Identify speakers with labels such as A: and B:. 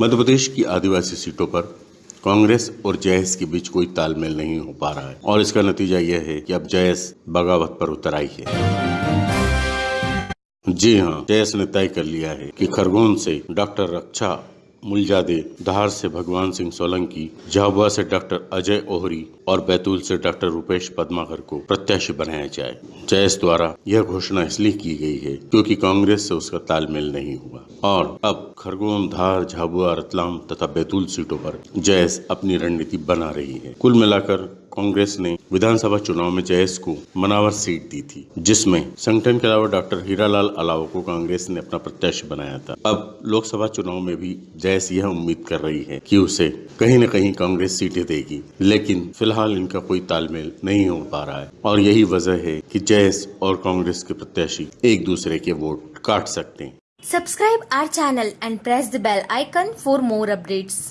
A: मध्य प्रदेश की आदिवासी सीटों पर कांग्रेस और जयस के बीच कोई तालमेल नहीं हो पा रहा है। और इसका नतीजा यह है कि अब जयस बगावत पर उतर आई है। जी हाँ जयस ने तय कर लिया है कि खरगोन से डॉक्टर रक्षा मुलजादे, धार से भगवान सिंह सोलंकी, झाबुआ से डॉक्टर अजय ओहरी और बैतूल से डॉक्टर रुपेश पद्माकर को प्रत्याशी बनाया जाए। जयस द्वारा यह घोषणा इसलिए की गई है क्योंकि कांग्रेस से उसका तालमेल नहीं हुआ। और अब खरगोन, धार, झाबुआ, रतलाम तथा बैतूल सीटों पर जयस अपनी रणनीति बना रही है। कुल मिलाकर कांग्रेस ने विधानसभा चुनाव में जयस को मनावर सीट दी थी, जिसमें संगठन के अलावा डॉक्टर हीरालाल अलावा को कांग्रेस ने अपना प्रत्याशी बनाया था। अब लोकसभा चुनाव में भी जयस यह उम्मीद कर रही है कि उसे कहीं न कहीं कांग्रेस सीटें देगी, लेकिन फ़िलहाल इनका कोई तालमेल नहीं हो पा रहा है। और यही वजह है कि जेएस और कांग्रेस के प्रत्याशी एक दूसरे के वोट काट सकते हैं।
B: Subscribe our channel and press the bell icon for more updates